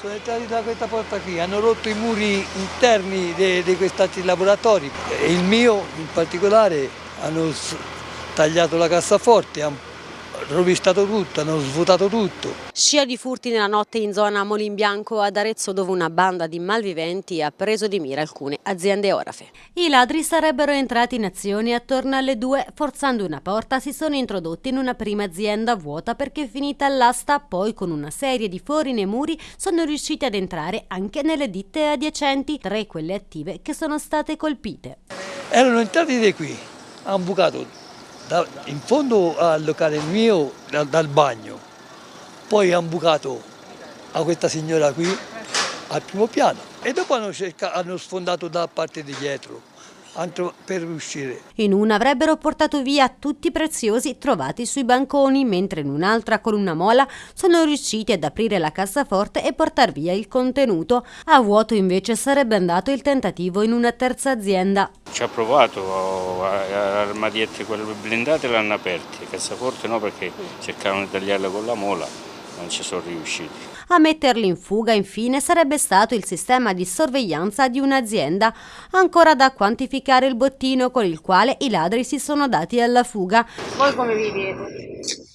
Sono entrati da questa porta qui, hanno rotto i muri interni di questi laboratori. Il mio in particolare hanno tagliato la cassaforte, hanno rovistato tutto, hanno svuotato tutto. Scia di furti nella notte in zona Molimbianco ad Arezzo dove una banda di malviventi ha preso di mira alcune aziende orafe. I ladri sarebbero entrati in azione attorno alle due, forzando una porta si sono introdotti in una prima azienda vuota perché finita l'asta poi con una serie di fori nei muri sono riusciti ad entrare anche nelle ditte adiacenti, tre quelle attive che sono state colpite. Erano entrati di qui, hanno bucato da, in fondo al locale mio dal, dal bagno, poi hanno bucato a questa signora qui al primo piano. E dopo hanno, cercato, hanno sfondato da parte di dietro per uscire. In una avrebbero portato via tutti i preziosi trovati sui banconi, mentre in un'altra con una mola sono riusciti ad aprire la cassaforte e portare via il contenuto. A vuoto invece sarebbe andato il tentativo in una terza azienda. Ci ha provato, armadietti quelle blindate l'hanno aperti, cassaforte no perché cercavano di tagliarle con la mola, non ci sono riusciti. A metterli in fuga infine sarebbe stato il sistema di sorveglianza di un'azienda, ancora da quantificare il bottino con il quale i ladri si sono dati alla fuga. Voi come vivete?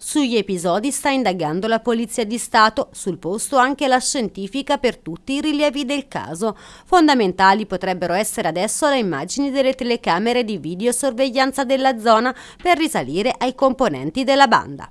Sugli episodi sta indagando la Polizia di Stato, sul posto anche la scientifica per tutti i rilievi del caso. Fondamentali potrebbero essere adesso le immagini delle telecamere di videosorveglianza della zona per risalire ai componenti della banda.